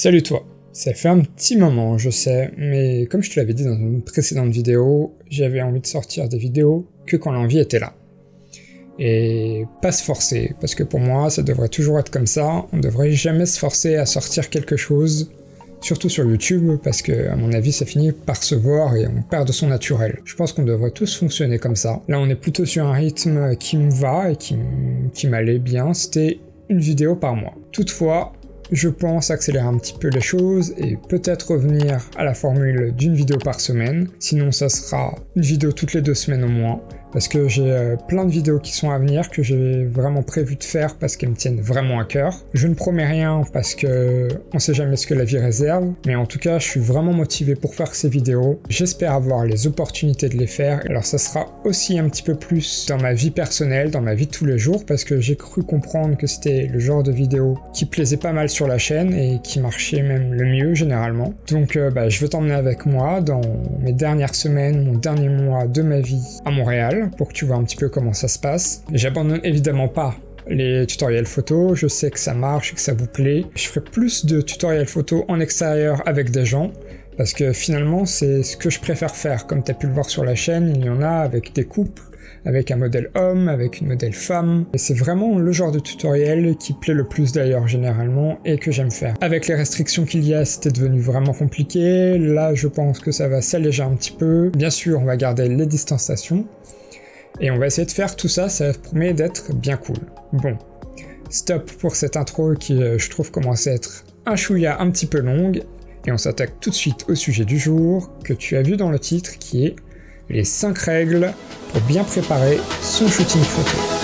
Salut toi Ça fait un petit moment, je sais, mais comme je te l'avais dit dans une précédente vidéo, j'avais envie de sortir des vidéos que quand l'envie était là. Et pas se forcer, parce que pour moi, ça devrait toujours être comme ça, on devrait jamais se forcer à sortir quelque chose, surtout sur YouTube, parce que à mon avis, ça finit par se voir et on perd de son naturel. Je pense qu'on devrait tous fonctionner comme ça. Là, on est plutôt sur un rythme qui me va et qui m'allait bien, c'était une vidéo par mois. Toutefois, je pense accélérer un petit peu les choses et peut-être revenir à la formule d'une vidéo par semaine, sinon ça sera une vidéo toutes les deux semaines au moins, parce que j'ai euh, plein de vidéos qui sont à venir que j'ai vraiment prévu de faire parce qu'elles me tiennent vraiment à cœur. Je ne promets rien parce que on sait jamais ce que la vie réserve, mais en tout cas je suis vraiment motivé pour faire ces vidéos. J'espère avoir les opportunités de les faire, alors ça sera aussi un petit peu plus dans ma vie personnelle, dans ma vie de tous les jours, parce que j'ai cru comprendre que c'était le genre de vidéo qui plaisait pas mal sur la chaîne et qui marchait même le mieux généralement. Donc euh, bah, je veux t'emmener avec moi dans mes dernières semaines, mon dernier mois de ma vie à Montréal pour que tu vois un petit peu comment ça se passe. J'abandonne évidemment pas les tutoriels photo, je sais que ça marche et que ça vous plaît. Je ferai plus de tutoriels photo en extérieur avec des gens, parce que finalement c'est ce que je préfère faire. Comme tu as pu le voir sur la chaîne, il y en a avec des couples, avec un modèle homme, avec une modèle femme. Et c'est vraiment le genre de tutoriel qui plaît le plus d'ailleurs généralement et que j'aime faire. Avec les restrictions qu'il y a, c'était devenu vraiment compliqué. Là, je pense que ça va s'alléger un petit peu. Bien sûr, on va garder les distanciations. Et on va essayer de faire tout ça, ça promet d'être bien cool. Bon, stop pour cette intro qui, euh, je trouve, commence à être un chouïa un petit peu longue, et on s'attaque tout de suite au sujet du jour, que tu as vu dans le titre, qui est les 5 règles pour bien préparer son shooting photo.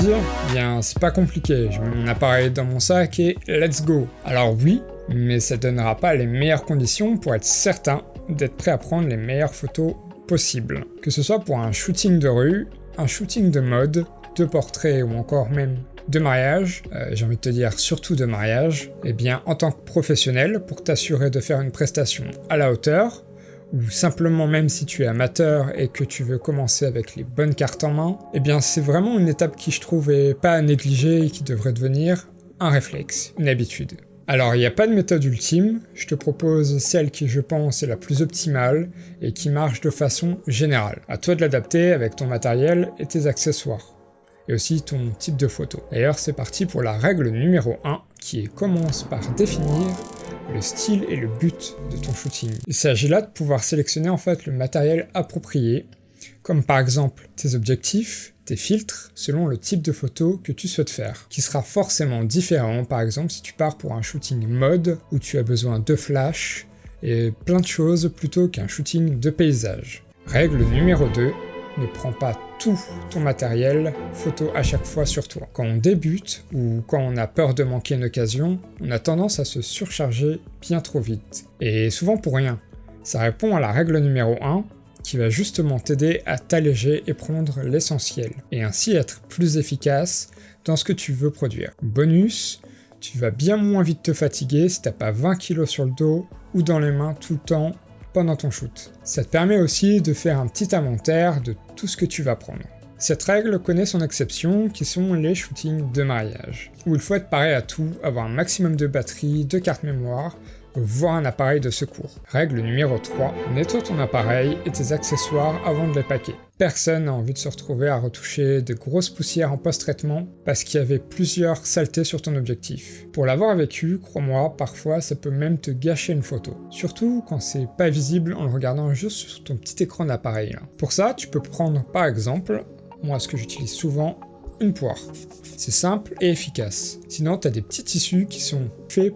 Dire, bien c'est pas compliqué, mets mon appareil dans mon sac et let's go. Alors oui, mais ça donnera pas les meilleures conditions pour être certain d'être prêt à prendre les meilleures photos possible. Que ce soit pour un shooting de rue, un shooting de mode, de portrait ou encore même de mariage, euh, j'ai envie de te dire surtout de mariage, eh bien en tant que professionnel, pour t'assurer de faire une prestation à la hauteur, ou simplement même si tu es amateur et que tu veux commencer avec les bonnes cartes en main, eh bien c'est vraiment une étape qui je trouve est pas à négliger et qui devrait devenir un réflexe, une habitude. Alors il n'y a pas de méthode ultime, je te propose celle qui je pense est la plus optimale et qui marche de façon générale. À toi de l'adapter avec ton matériel et tes accessoires, et aussi ton type de photo. D'ailleurs c'est parti pour la règle numéro 1 qui commence par définir le style et le but de ton shooting. Il s'agit là de pouvoir sélectionner en fait le matériel approprié, comme par exemple tes objectifs, filtres selon le type de photo que tu souhaites faire, qui sera forcément différent par exemple si tu pars pour un shooting mode où tu as besoin de flash et plein de choses plutôt qu'un shooting de paysage. Règle numéro 2, ne prends pas tout ton matériel photo à chaque fois sur toi. Quand on débute ou quand on a peur de manquer une occasion, on a tendance à se surcharger bien trop vite. Et souvent pour rien. Ça répond à la règle numéro 1, qui va justement t'aider à t'alléger et prendre l'essentiel, et ainsi être plus efficace dans ce que tu veux produire. Bonus, tu vas bien moins vite te fatiguer si t'as pas 20 kg sur le dos ou dans les mains tout le temps pendant ton shoot. Ça te permet aussi de faire un petit inventaire de tout ce que tu vas prendre. Cette règle connaît son exception, qui sont les shootings de mariage, où il faut être pareil à tout, avoir un maximum de batterie, de carte mémoire, voir un appareil de secours. Règle numéro 3, nettoie ton appareil et tes accessoires avant de les paquer. Personne n'a envie de se retrouver à retoucher de grosses poussières en post-traitement parce qu'il y avait plusieurs saletés sur ton objectif. Pour l'avoir vécu, crois-moi, parfois ça peut même te gâcher une photo. Surtout quand c'est pas visible en le regardant juste sur ton petit écran d'appareil. Pour ça, tu peux prendre par exemple, moi ce que j'utilise souvent, une poire. C'est simple et efficace. Sinon, tu as des petits tissus qui sont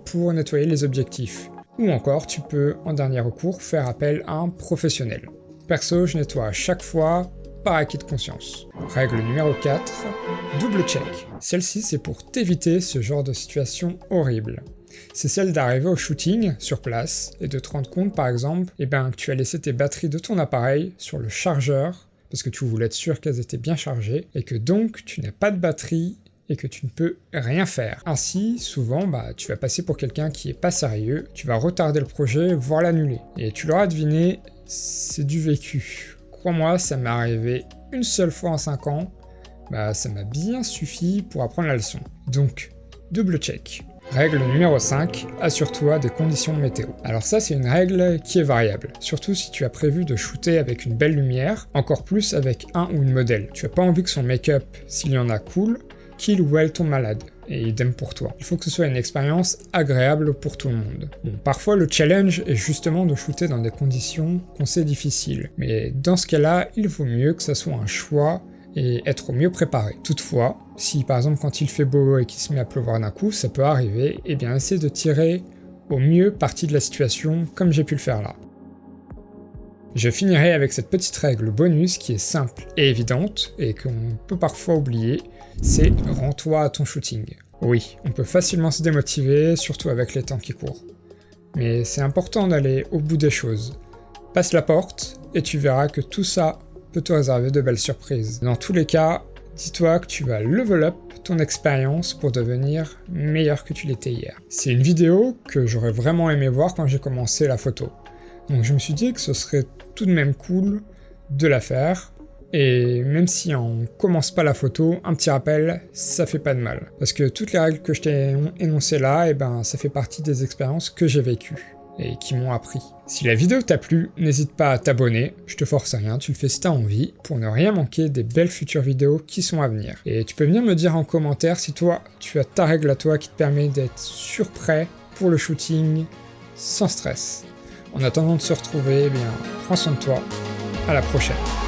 pour nettoyer les objectifs. Ou encore, tu peux, en dernier recours, faire appel à un professionnel. Perso, je nettoie à chaque fois par acquis de conscience. Règle numéro 4, double check. Celle-ci, c'est pour t'éviter ce genre de situation horrible. C'est celle d'arriver au shooting, sur place, et de te rendre compte par exemple eh ben, que tu as laissé tes batteries de ton appareil sur le chargeur parce que tu voulais être sûr qu'elles étaient bien chargées, et que donc tu n'as pas de batterie et que tu ne peux rien faire. Ainsi, souvent, bah, tu vas passer pour quelqu'un qui est pas sérieux, tu vas retarder le projet, voire l'annuler. Et tu l'auras deviné, c'est du vécu. Crois-moi, ça m'est arrivé une seule fois en 5 ans, bah ça m'a bien suffi pour apprendre la leçon. Donc, double check. Règle numéro 5, assure-toi des conditions météo. Alors ça c'est une règle qui est variable, surtout si tu as prévu de shooter avec une belle lumière, encore plus avec un ou une modèle. Tu as pas envie que son make-up, s'il y en a cool, qu'il ou elle tombe malade, et idem pour toi. Il faut que ce soit une expérience agréable pour tout le monde. Bon, parfois le challenge est justement de shooter dans des conditions qu'on sait difficiles, mais dans ce cas-là, il vaut mieux que ça soit un choix et être au mieux préparé. Toutefois, si par exemple quand il fait beau et qu'il se met à pleuvoir d'un coup, ça peut arriver, et eh bien essaie de tirer au mieux parti de la situation comme j'ai pu le faire là. Je finirai avec cette petite règle bonus qui est simple et évidente et qu'on peut parfois oublier, c'est rends-toi à ton shooting. Oui, on peut facilement se démotiver, surtout avec les temps qui courent. Mais c'est important d'aller au bout des choses. Passe la porte et tu verras que tout ça peut te réserver de belles surprises. Dans tous les cas, dis-toi que tu vas level up ton expérience pour devenir meilleur que tu l'étais hier. C'est une vidéo que j'aurais vraiment aimé voir quand j'ai commencé la photo. Donc je me suis dit que ce serait tout de même cool de la faire, et même si on commence pas la photo, un petit rappel, ça fait pas de mal. Parce que toutes les règles que je t'ai énoncées là, eh ben, ça fait partie des expériences que j'ai vécues et qui m'ont appris. Si la vidéo t'a plu, n'hésite pas à t'abonner, je te force à rien, tu le fais si t'as envie, pour ne rien manquer des belles futures vidéos qui sont à venir. Et tu peux venir me dire en commentaire si toi, tu as ta règle à toi qui te permet d'être surprêt pour le shooting sans stress. En attendant de se retrouver, eh bien, prends soin de toi. À la prochaine.